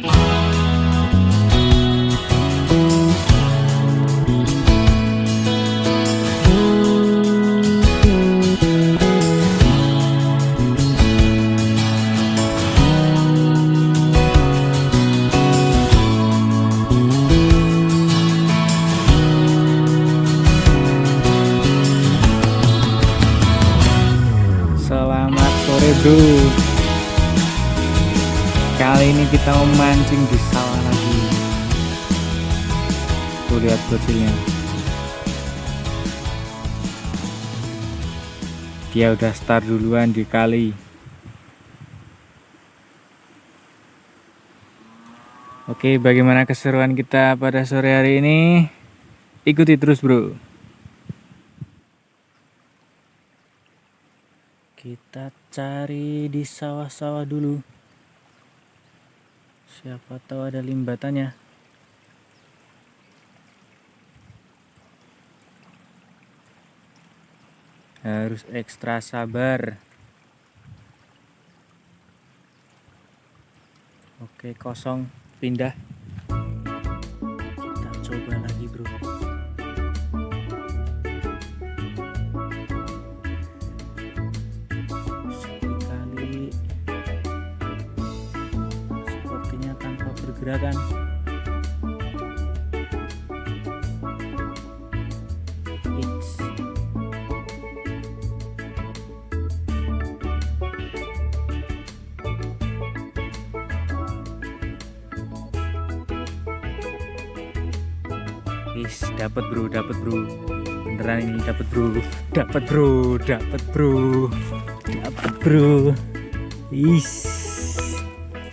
Selamat Kali ini kita memancing di sawah lagi. Tuh lihat bocilnya. Dia udah start duluan di kali. Oke bagaimana keseruan kita pada sore hari ini? Ikuti terus bro. Kita cari di sawah-sawah dulu siapa tahu ada limbatannya. Harus ekstra sabar. Oke kosong. Pindah. Kita coba lagi bro It's Is dapat bro, dapat bro. Beneran ini dapat bro, dapat bro, dapat bro, dapat bro. Is,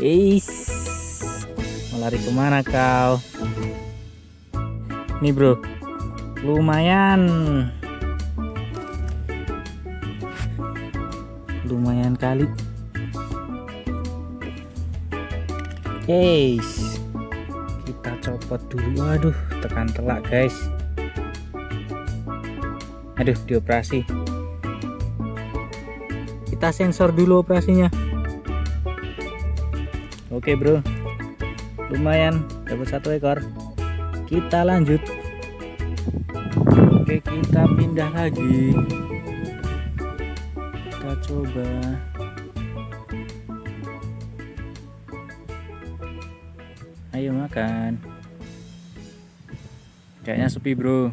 is. Lari ke mana kau? Nih bro, lumayan, lumayan kali. Yes, kita copot dulu. Waduh, tekan telak guys. Aduh, dioperasi. Kita sensor dulu operasinya. Oke bro, lumayan dapat satu ekor. Kita lanjut. Oke, kita pindah lagi. Kita coba. Ayo makan. Kayaknya sepi, Bro.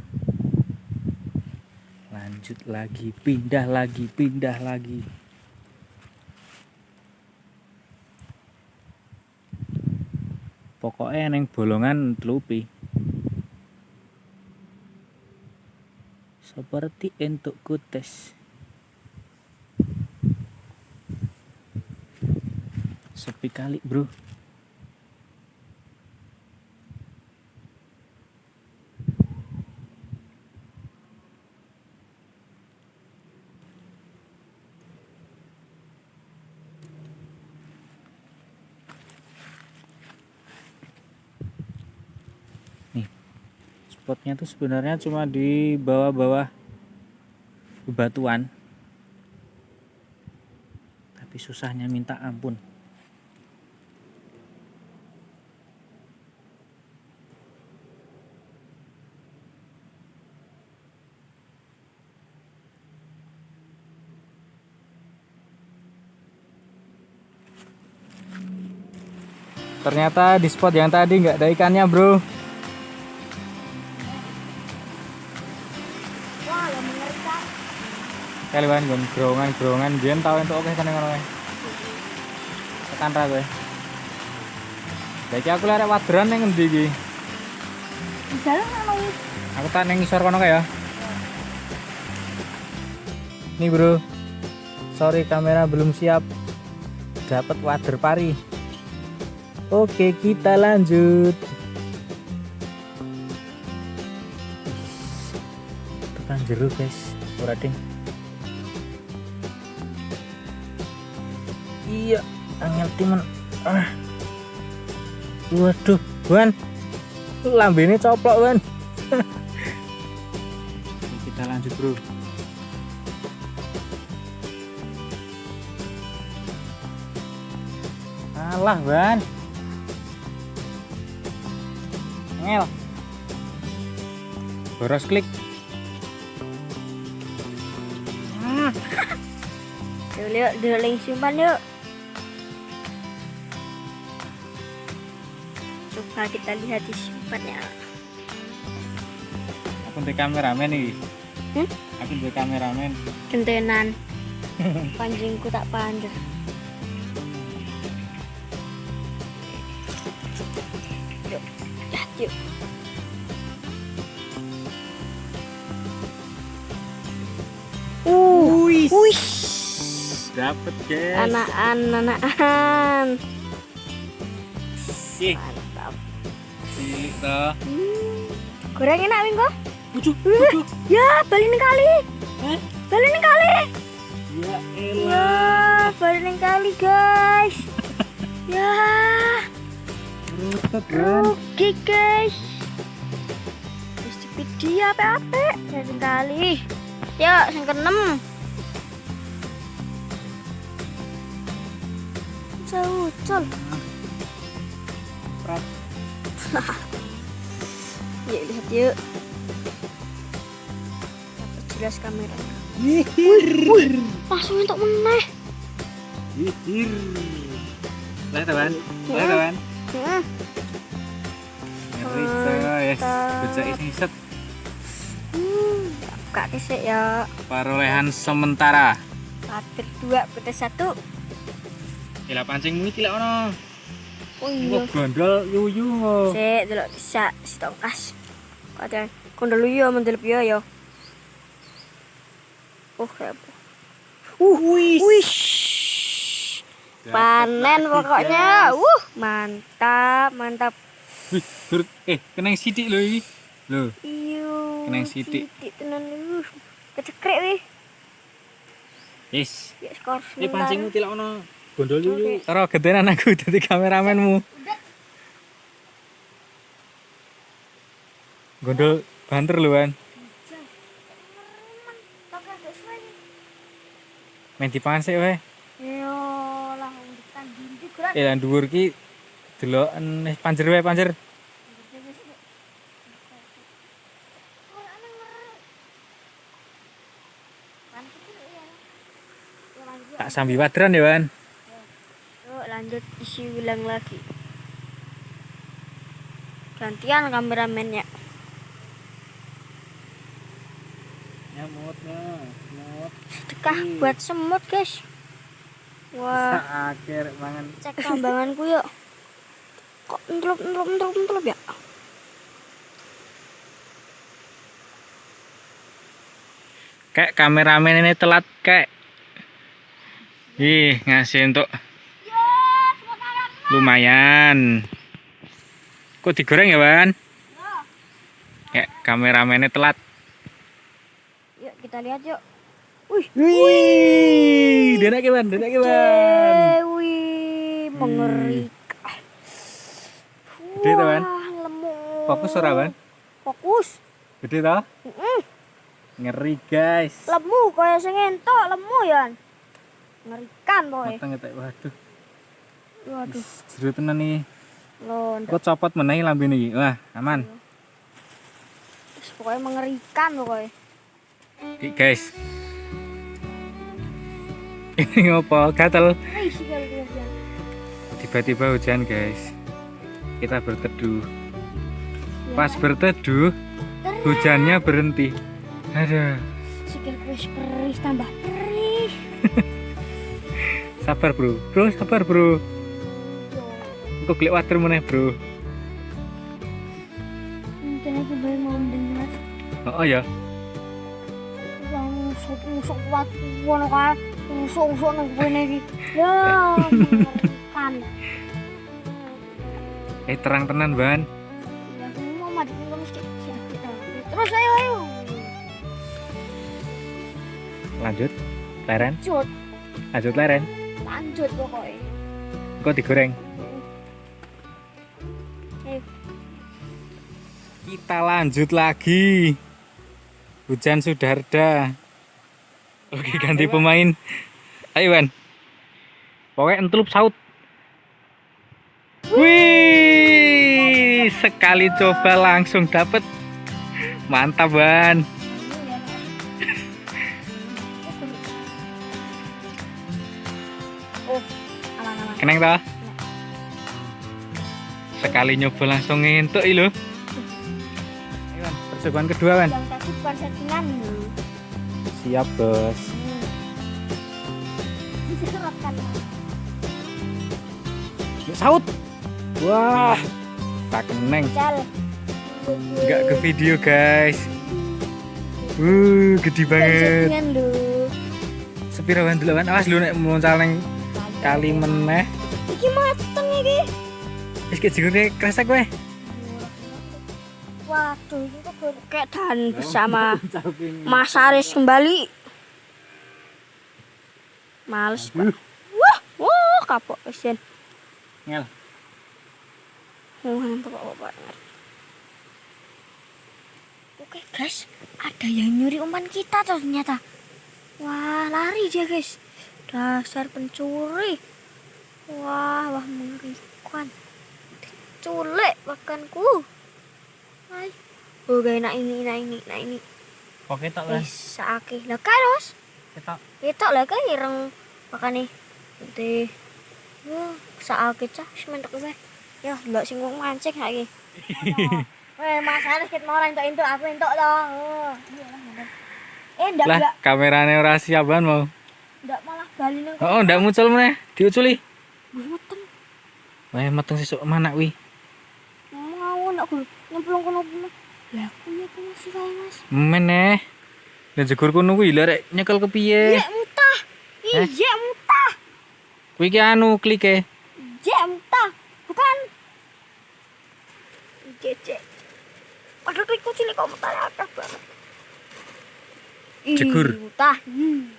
Lanjut lagi, pindah lagi, pindah lagi. Pokoknya neng bolongan telupi. Seperti entuk kutes. Sepi kali, Bro. Spotnya tuh sebenarnya cuma di bawah-bawah bebatuan. Tapi susahnya minta ampun. Ternyata di spot yang tadi nggak ada ikannya bro kalian gon gerongan gerongan biyen tau entuk oke kan ngono tekan ra kowe. Saiki aku lek waderan ning endi iki? Di dalam aku tak ning ngisor kono kae ya. Nih bro. Sorry kamera belum siap. Dapat wader pari. Oke kita lanjut. Tekan jeruk guys. Ora ding iya angel timen ah. Waduh ban lambene coplok ban kita lanjut bro. Alah ban ngel. Boros klik. Yuk, yuk, deling simpan yuk. Coba kita lihat di simpannya. aku di kameramen nih Hmm? aku di kameramen Gentenan. Pancingku tak panjang. Yuk, lihat yuk. Uh, Wih, dapet guys. anakan, anakan. Ih. Cilik. Hmm. Goreng enak Minggu? Bujuk, bujuk. Ya, balik kali. Hah? Balik kali. Ya Ya, balik kali guys. ya, kan. rugi guys. Mesti video apa-apa. Balik kali. Yuk, yang keenam. Jauh, col. Prat. Yuk, lihat yuk. Dapat jelas kameranya. Langsung untuk meneh. Lah teman. Lah teman. Ngeri coy. Mantap. Bocah ini set Hmm, buka kesek ya. perolehan sementara. Patir dua, putih satu. Gila pancingmu iki lek ono. Oh iya. Gondol yuyu. Sik, delok bisa si tongkas. Kadang kondol yo mendel piye yo. Oh, kayak apa? Uh, wih. Panen pokoknya. Uh, mantap, mantap. Wih, dur- eh kena yang sidik lho iki. Lho, Iyo. Kena yang sidik. Sidik tenan uh. Kecekrek wih. yes. Ya skor Eh pancingmu tidak ono gondol. Oke. Karo gedenan aku dadi kameramenmu. Gondol banter lho kan. Main dipangan sik wae. Yo, lah undikan dindi gerak. Eh lan dhuwur ki deloken eh, panjer wae panjer. Tak sambi wadran ya, Wan. Lanjut isi ulang lagi. Gantian kameramennya. Nyamutnya, nyamut. Sedekah buat semut guys. Wah, akhir mangan. cek tambanganku yuk. Kok entrup entrup entrup entrup ya? Kayak kameramen ini telat kayak. Ih, ngasih untuk lumayan. Kok digoreng ya, Wan? Kayak kameramennya telat. Yuk kita lihat yuk. Wih, Wih, denak Wan, denak Wan. Dewi mengerikan. Gede tuh. Fokus ora, Wan? Fokus. Gede toh? Mm-mm. Ngeri, guys. Lemu kaya sing entok lemu ya. Ngerikan boy. Mateng ketek waduh. Waduh, Seru tenan nih. lo Kok copot meneh lambene iki. Wah, aman. pokoknya mengerikan pokoknya. Iki, guys. Ini ngopo? Gatel. Tiba-tiba hujan, guys. Kita berteduh. Pas berteduh, hujannya berhenti. Aduh, Sikil tambah peris. sabar, Bro. Bro, sabar, Bro. Kok klik water meneh, Bro. Mungkin aku baru mau mendengar. Oh, ya. Yang musuk-musuk kuat ngono kan. Nang kene iki. Ya, mengerikan. Eh, terang tenan, Ban. Ya, aku mau mati mesti. Terus ayo ayo. Lanjut. Leren. Lanjut, Lanjut leren. lanjut pokoknya. Kok digoreng? Kita lanjut lagi. Hujan sudah reda. Oke, ganti pemain. Ayo, Wan. Pokoknya entelup saut. Wih. Sekali coba langsung dapet. Mantap, Ban. Oh, aman-aman. Keneng toh? Sekali nyoba langsung ngentuk lho. Percobaan kedua, Wan. Yang tadi bukan settingan loh. Siap, Bos. Hmm. Diserapkan. Yuk, saut. Wah. Tak keneng. Enggak ke video, guys. Uh, gede banget. Settingan loh. Sepira Wan dulu, Wan. Awas lu nek muncal neng kali meneh. Iki mateng iki. Wis ke jigure kresek kowe. Waduh, kok kayak dan bersama Mas Aris kembali. Males, Pak. Wah, wah, kapok kesian. Ngel. Nampak bapak Oke guys, ada yang nyuri umpan kita ternyata. Wah, lari dia guys. Dasar pencuri. Wah, wah mengerikan. Diculik makanku. Hai. Oh, gak enak ini, enak ini, enak ini. Oke tok, Wis saake. Lah karos. Ketok. Itu lah kan ireng makane. Nanti. Wah, saake cah wis mentok wae. Ya, ndak sing wong mancing saiki. Weh, Mas Aris ket mau entuk entuk aku entuk to. Oh, iya lah. Eh, ndak Lah, kameranya ora siapan mau. ndak malah bali nang Oh, ndak muncul meneh. Diuculi. Wih, meteng. Wah, meteng sesuk mana wi? Aku nyemplung kono kono. Lah, aku ya aku masih kae, Mas. Meneh. Jegur kono kuwi lho rek nyekel kepiye? Iya, muntah. Eh? Iya, muntah. Kuwi ki anu klike. Iya, muntah. Bukan. Cece. Padahal tuh ikut cilik kok muntah akeh banget. Ih, Jegur. Muntah. Hmm.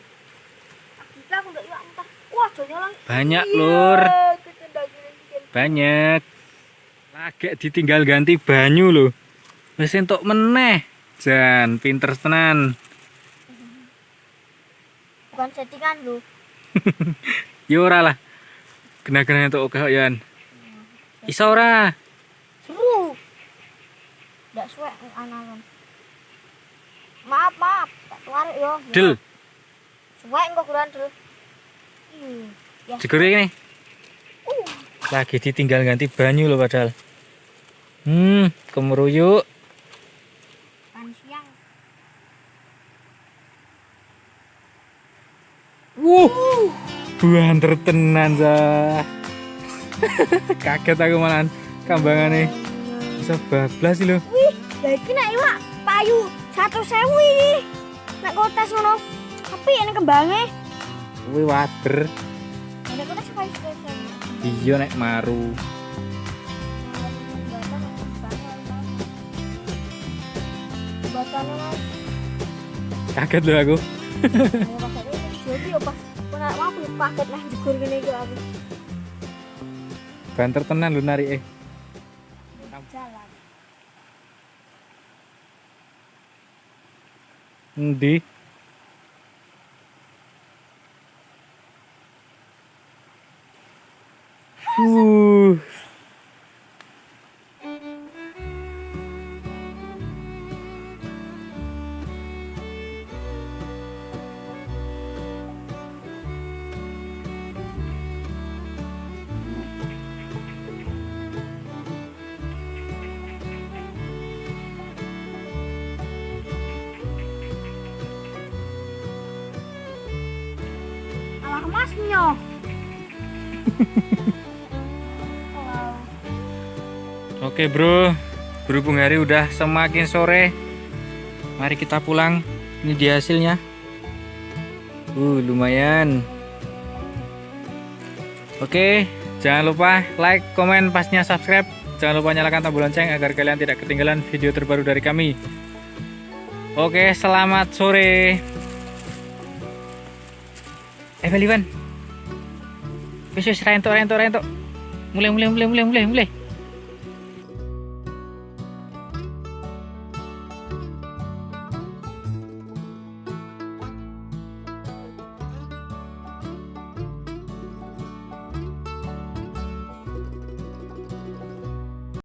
Kita aku ndak iwak muntah. Wah, jonya lang. Banyak, Iya, Lur. gini-gini. Banyak. Lagi ditinggal ganti banyu lho. Wis entuk meneh. Jan, pinter tenan. Bukan settingan lu. Yo ora lah. Kena-kena entuk oke yan. Iso ora? Seru. Ndak suwe analon. Maaf, maaf. Tak tarik yo. Del, Suwe engko kuran del. Ih, ya. jegur ini. Uh. Lagi ditinggal ganti banyu loh padahal. Hmm, siang. Wuh, banter tenan sah. Kaget aku malahan kambangane bisa bablas sih lo. Wih, lah iki nek iwak payu 100.000 iki. Nek kotes ngono. Tapi ini kembange. Kuwi wader. Nek kotes payu 100.000. Iya nek maru. Gini iki aku. Banter tenan lu narik eh. Jalan. Endi? Alah masnya. Oke bro, berhubung hari udah semakin sore, mari kita pulang. Ini dia hasilnya. Uh, lumayan. Oke, jangan lupa like, komen, pastinya subscribe. Jangan lupa nyalakan tombol lonceng agar kalian tidak ketinggalan video terbaru dari kami. Oke, selamat sore. Eh, Baliwan. Wis wis rentok rentok rentok. Mulai mulai mulai mulai mulai mulai.